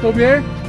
左边。